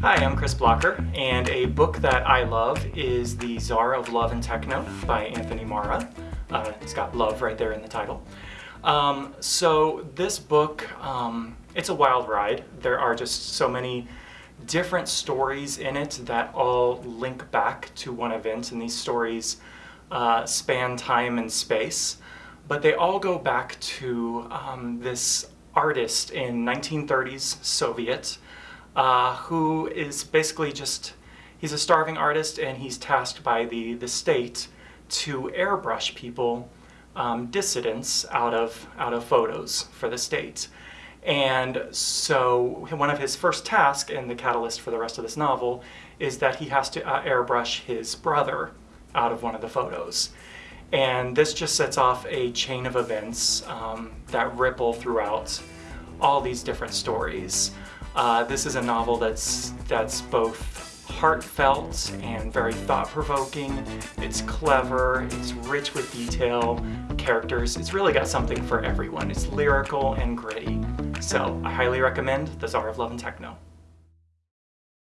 Hi, I'm Chris Blocker, and a book that I love is The Tsar of Love and Techno by Anthony Marra. Uh, it's got love right there in the title. Um, so this book, um, it's a wild ride. There are just so many different stories in it that all link back to one event, and these stories uh, span time and space. But they all go back to um, this artist in 1930s Soviet uh, who is basically just, he's a starving artist and he's tasked by the, the state to airbrush people, um, dissidents, out of, out of photos for the state. And so one of his first tasks, and the catalyst for the rest of this novel, is that he has to uh, airbrush his brother out of one of the photos. And this just sets off a chain of events um, that ripple throughout all these different stories. Uh, this is a novel that's, that's both heartfelt and very thought-provoking. It's clever, it's rich with detail, characters. It's really got something for everyone. It's lyrical and gritty. So I highly recommend The Tsar of Love and Techno.